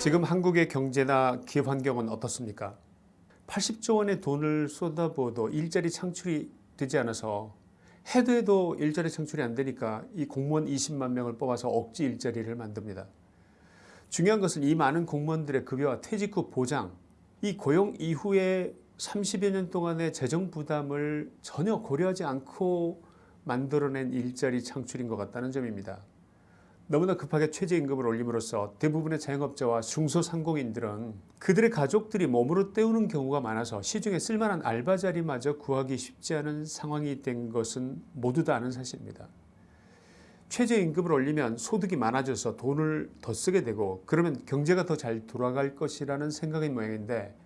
지금 한국의 경제나 기업 환경은 어떻습니까? 80조 원의 돈을 쏟아부어도 일자리 창출이 되지 않아서 해도 해도 일자리 창출이 안 되니까 이 공무원 20만 명을 뽑아서 억지 일자리를 만듭니다. 중요한 것은 이 많은 공무원들의 급여와 퇴직 후 보장 이 고용 이후에 30여 년 동안의 재정 부담을 전혀 고려하지 않고 만들어낸 일자리 창출인 것 같다는 점입니다. 너무나 급하게 최저임금을 올림으로써 대부분의 자영업자와 중소상공인들은 그들의 가족들이 몸으로 때우는 경우가 많아서 시중에 쓸만한 알바 자리마저 구하기 쉽지 않은 상황이 된 것은 모두 다 아는 사실입니다. 최저임금을 올리면 소득이 많아져서 돈을 더 쓰게 되고 그러면 경제가 더 잘 돌아갈 것이라는 생각인 모양인데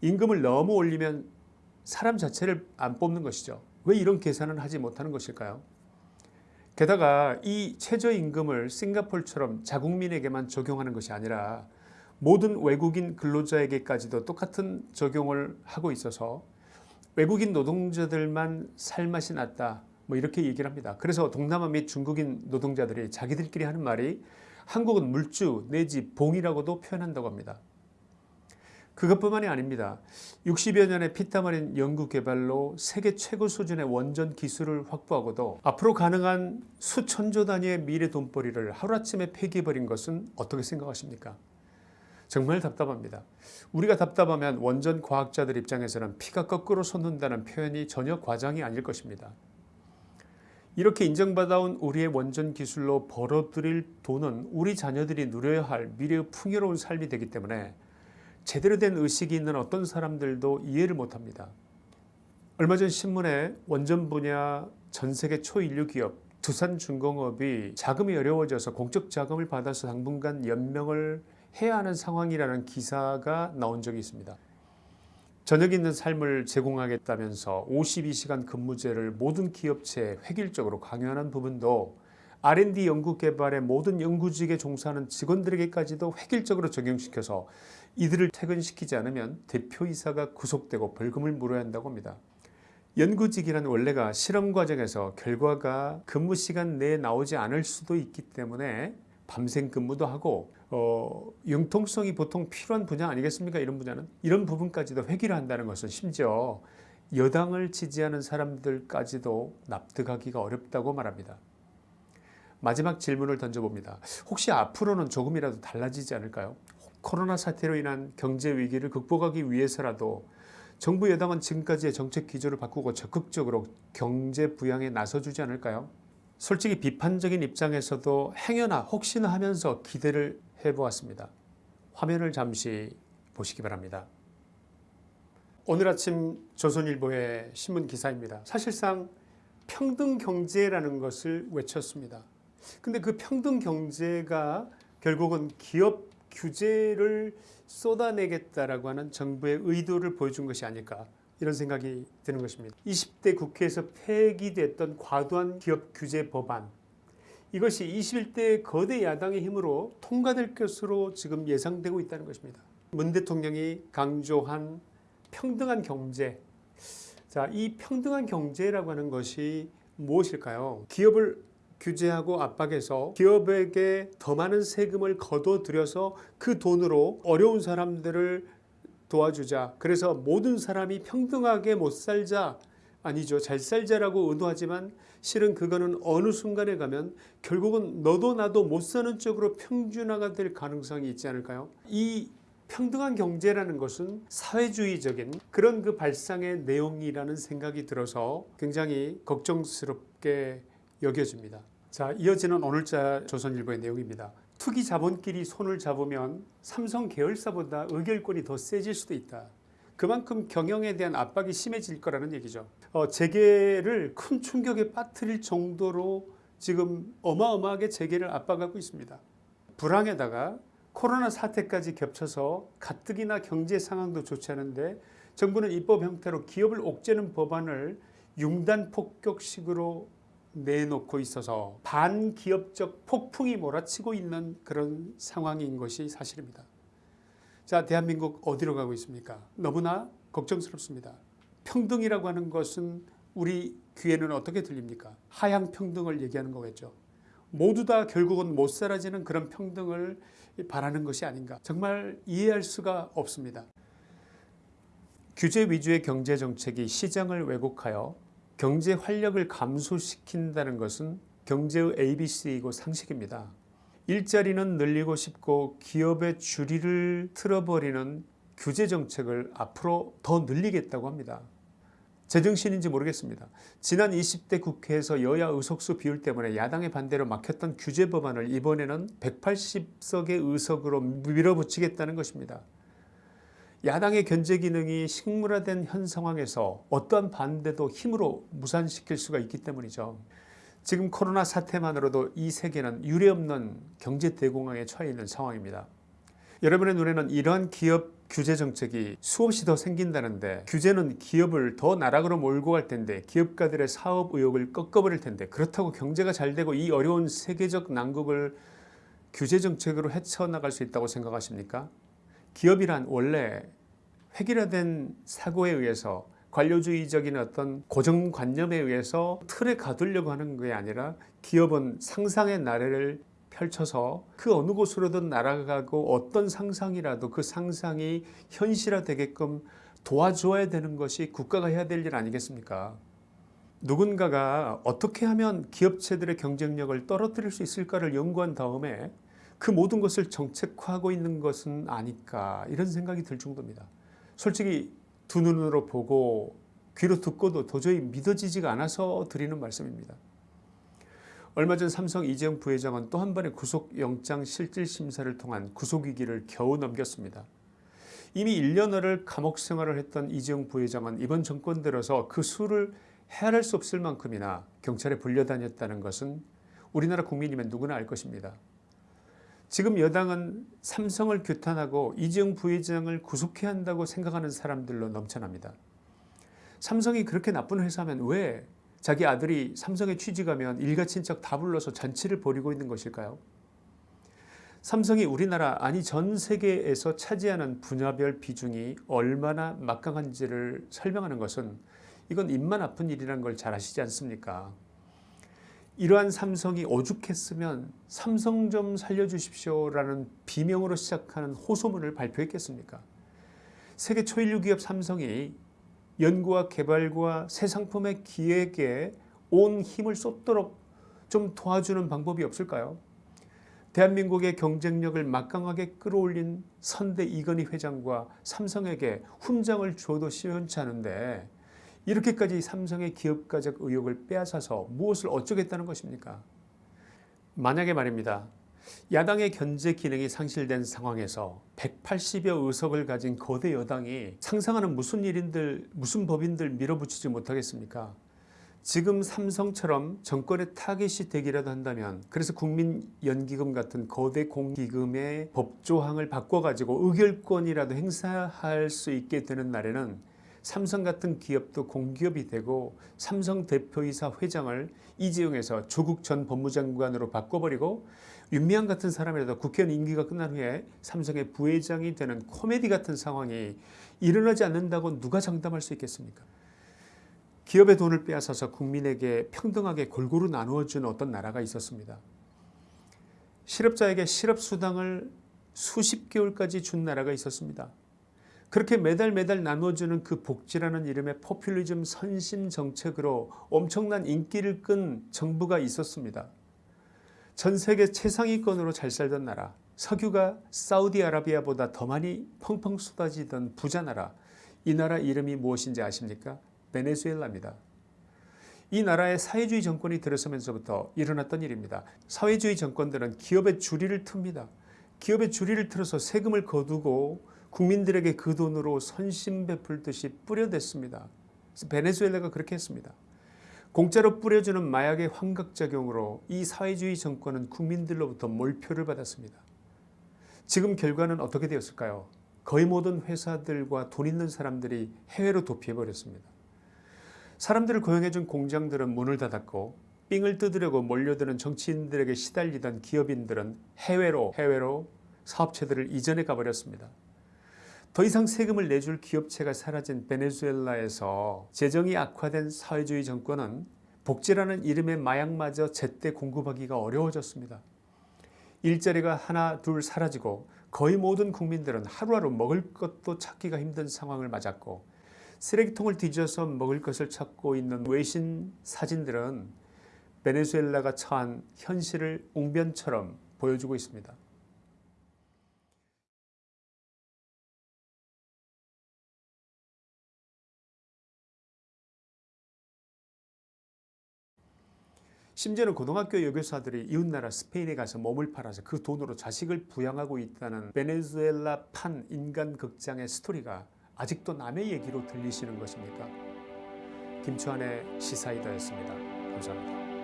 임금을 너무 올리면 사람 자체를 안 뽑는 것이죠. 왜 이런 계산을 하지 못하는 것일까요? 게다가 이 최저임금을 싱가폴처럼 자국민에게만 적용하는 것이 아니라 모든 외국인 근로자에게까지도 똑같은 적용을 하고 있어서 외국인 노동자들만 살맛이 났다 뭐 이렇게 얘기를 합니다. 그래서 동남아 및 중국인 노동자들이 자기들끼리 하는 말이 한국은 물주 내지 봉이라고도 표현한다고 합니다. 그것뿐만이 아닙니다. 60여 년의 피땀 흘린 연구 개발로 세계 최고 수준의 원전 기술을 확보하고도 앞으로 가능한 수천조 단위의 미래 돈벌이를 하루아침에 폐기해버린 것은 어떻게 생각하십니까? 정말 답답합니다. 우리가 답답하면 원전 과학자들 입장에서는 피가 거꾸로 솟는다는 표현이 전혀 과장이 아닐 것입니다. 이렇게 인정받아온 우리의 원전 기술로 벌어들일 돈은 우리 자녀들이 누려야 할 미래의 풍요로운 삶이 되기 때문에 제대로 된 의식이 있는 어떤 사람들도 이해를 못합니다. 얼마 전 신문에 원전 분야 전세계 초인류 기업 두산중공업이 자금이 어려워져서 공적 자금을 받아서 당분간 연명을 해야 하는 상황이라는 기사가 나온 적이 있습니다. 저녁 있는 삶을 제공하겠다면서 52시간 근무제를 모든 기업체에 획일적으로 강요하는 부분도 R&D 연구개발의 모든 연구직에 종사하는 직원들에게까지도 획일적으로 적용시켜서 이들을 퇴근시키지 않으면 대표이사가 구속되고 벌금을 물어야 한다고 합니다. 연구직이란 원래가 실험 과정에서 결과가 근무 시간 내에 나오지 않을 수도 있기 때문에 밤샘 근무도 하고 어, 융통성이 보통 필요한 분야 아니겠습니까? 이런 분야는 이런 부분까지도 회귀를 한다는 것은 심지어 여당을 지지하는 사람들까지도 납득하기가 어렵다고 말합니다. 마지막 질문을 던져봅니다. 혹시 앞으로는 조금이라도 달라지지 않을까요? 코로나 사태로 인한 경제 위기를 극복하기 위해서라도 정부 여당은 지금까지의 정책 기조를 바꾸고 적극적으로 경제 부양에 나서주지 않을까요? 솔직히 비판적인 입장에서도 행여나 혹시나 하면서 기대를 해보았습니다. 화면을 잠시 보시기 바랍니다. 오늘 아침 조선일보의 신문 기사입니다. 사실상 평등경제라는 것을 외쳤습니다. 근데 그 평등 경제가 결국은 기업 규제를 쏟아내겠다라고 하는 정부의 의도를 보여준 것이 아닐까 이런 생각이 드는 것입니다. 20대 국회에서 폐기됐던 과도한 기업 규제 법안 이것이 21대 거대 야당의 힘으로 통과될 것으로 지금 예상되고 있다는 것입니다. 문 대통령이 강조한 평등한 경제 자, 이 평등한 경제라고 하는 것이 무엇일까요? 기업을 규제하고 압박해서 기업에게 더 많은 세금을 거둬들여서 그 돈으로 어려운 사람들을 도와주자. 그래서 모든 사람이 평등하게 못 살자. 아니죠. 잘 살자라고 의도하지만 실은 그거는 어느 순간에 가면 결국은 너도 나도 못 사는 쪽으로 평준화가 될 가능성이 있지 않을까요? 이 평등한 경제라는 것은 사회주의적인 그런 그 발상의 내용이라는 생각이 들어서 굉장히 걱정스럽게 여겨집니다. 자 이어지는 오늘자 조선일보의 내용입니다. 투기 자본끼리 손을 잡으면 삼성 계열사보다 의결권이 더 세질 수도 있다. 그만큼 경영에 대한 압박이 심해질 거라는 얘기죠. 어, 재계를 큰 충격에 빠뜨릴 정도로 지금 어마어마하게 재계를 압박하고 있습니다. 불황에다가 코로나 사태까지 겹쳐서 가뜩이나 경제 상황도 좋지 않은데 정부는 입법 형태로 기업을 옥죄는 법안을 융단 폭격식으로 내놓고 있어서 반기업적 폭풍이 몰아치고 있는 그런 상황인 것이 사실입니다. 자 대한민국 어디로 가고 있습니까? 너무나 걱정스럽습니다. 평등이라고 하는 것은 우리 귀에는 어떻게 들립니까? 하향 평등을 얘기하는 거겠죠. 모두 다 결국은 못 사라지는 그런 평등을 바라는 것이 아닌가 정말 이해할 수가 없습니다. 규제 위주의 경제 정책이 시장을 왜곡하여 경제 활력을 감소시킨다는 것은 경제의 ABC이고 상식입니다. 일자리는 늘리고 싶고 기업의 주리를 틀어버리는 규제 정책을 앞으로 더 늘리겠다고 합니다. 제정신인지 모르겠습니다. 지난 20대 국회에서 여야 의석수 비율 때문에 야당의 반대로 막혔던 규제 법안을 이번에는 180석의 의석으로 밀어붙이겠다는 것입니다. 야당의 견제 기능이 식물화된 현 상황에서 어떠한 반대도 힘으로 무산시킬 수가 있기 때문이죠. 지금 코로나 사태만으로도 이 세계는 유례없는 경제 대공황에 처해 있는 상황입니다. 여러분의 눈에는 이러한 기업 규제 정책이 수없이 더 생긴다는데 규제는 기업을 더 나락으로 몰고 갈 텐데 기업가들의 사업 의욕을 꺾어버릴 텐데 그렇다고 경제가 잘 되고 이 어려운 세계적 난국을 규제 정책으로 헤쳐나갈 수 있다고 생각하십니까? 기업이란 원래 획일화된 사고에 의해서 관료주의적인 어떤 고정관념에 의해서 틀에 가두려고 하는 게 아니라 기업은 상상의 나래를 펼쳐서 그 어느 곳으로든 날아가고 어떤 상상이라도 그 상상이 현실화되게끔 도와줘야 되는 것이 국가가 해야 될 일 아니겠습니까? 누군가가 어떻게 하면 기업체들의 경쟁력을 떨어뜨릴 수 있을까를 연구한 다음에 그 모든 것을 정책화하고 있는 것은 아닐까 이런 생각이 들 정도입니다. 솔직히 두 눈으로 보고 귀로 듣고도 도저히 믿어지지가 않아서 드리는 말씀입니다. 얼마 전 삼성 이재용 부회장은 또 한 번의 구속영장 실질심사를 통한 구속위기를 겨우 넘겼습니다. 이미 1년여를 감옥 생활을 했던 이재용 부회장은 이번 정권 들어서 그 수를 헤아릴 수 없을 만큼이나 경찰에 불려다녔다는 것은 우리나라 국민이면 누구나 알 것입니다. 지금 여당은 삼성을 규탄하고 이재용 부회장을 구속해야 한다고 생각하는 사람들로 넘쳐납니다. 삼성이 그렇게 나쁜 회사면 왜 자기 아들이 삼성에 취직하면 일가 친척 다 불러서 잔치를 벌이고 있는 것일까요? 삼성이 우리나라 아니 전 세계에서 차지하는 분야별 비중이 얼마나 막강한지를 설명하는 것은 이건 입만 아픈 일이라는 걸 잘 아시지 않습니까? 이러한 삼성이 오죽했으면 삼성 좀 살려주십시오라는 비명으로 시작하는 호소문을 발표했겠습니까? 세계 초일류 기업 삼성이 연구와 개발과 새 상품의 기획에 온 힘을 쏟도록 좀 도와주는 방법이 없을까요? 대한민국의 경쟁력을 막강하게 끌어올린 선대 이건희 회장과 삼성에게 훈장을 줘도 시원치 않은데 이렇게까지 삼성의 기업가적 의욕을 빼앗아서 무엇을 어쩌겠다는 것입니까? 만약에 말입니다. 야당의 견제 기능이 상실된 상황에서 180여 의석을 가진 거대 여당이 상상하는 무슨 일인들 무슨 법인들 밀어붙이지 못하겠습니까? 지금 삼성처럼 정권의 타겟이 되기라도 한다면 그래서 국민연기금 같은 거대 공기금의 법조항을 바꿔가지고 의결권이라도 행사할 수 있게 되는 날에는 삼성 같은 기업도 공기업이 되고 삼성 대표이사 회장을 이재용에서 조국 전 법무장관으로 바꿔버리고 윤미향 같은 사람이라도 국회의원 임기가 끝난 후에 삼성의 부회장이 되는 코미디 같은 상황이 일어나지 않는다고 누가 장담할 수 있겠습니까? 기업의 돈을 빼앗아서 국민에게 평등하게 골고루 나누어주는 어떤 나라가 있었습니다. 실업자에게 실업수당을 수십 개월까지 준 나라가 있었습니다. 그렇게 매달 매달 나눠주는 그 복지라는 이름의 포퓰리즘 선심 정책으로 엄청난 인기를 끈 정부가 있었습니다. 전 세계 최상위권으로 잘 살던 나라 석유가 사우디아라비아보다 더 많이 펑펑 쏟아지던 부자 나라 이 나라 이름이 무엇인지 아십니까? 베네수엘라입니다. 이 나라의 사회주의 정권이 들어서면서부터 일어났던 일입니다. 사회주의 정권들은 기업의 주리를 틉니다. 기업의 주리를 틀어서 세금을 거두고 국민들에게 그 돈으로 선심 베풀듯이 뿌려댔습니다. 베네수엘라가 그렇게 했습니다. 공짜로 뿌려주는 마약의 환각작용으로 이 사회주의 정권은 국민들로부터 몰표를 받았습니다. 지금 결과는 어떻게 되었을까요? 거의 모든 회사들과 돈 있는 사람들이 해외로 도피해버렸습니다. 사람들을 고용해준 공장들은 문을 닫았고 삥을 뜯으려고 몰려드는 정치인들에게 시달리던 기업인들은 해외로 해외로 사업체들을 이전해 가버렸습니다. 더 이상 세금을 내줄 기업체가 사라진 베네수엘라에서 재정이 악화된 사회주의 정권은 복지라는 이름의 마약마저 제때 공급하기가 어려워졌습니다. 일자리가 하나 둘 사라지고 거의 모든 국민들은 하루하루 먹을 것도 찾기가 힘든 상황을 맞았고 쓰레기통을 뒤져서 먹을 것을 찾고 있는 외신 사진들은 베네수엘라가 처한 현실을 웅변처럼 보여주고 있습니다. 심지어는 고등학교 여교사들이 이웃나라 스페인에 가서 몸을 팔아서 그 돈으로 자식을 부양하고 있다는 베네수엘라 판 인간 극장의 스토리가 아직도 남의 얘기로 들리시는 것입니까? 김초한의 시사이다였습니다. 감사합니다.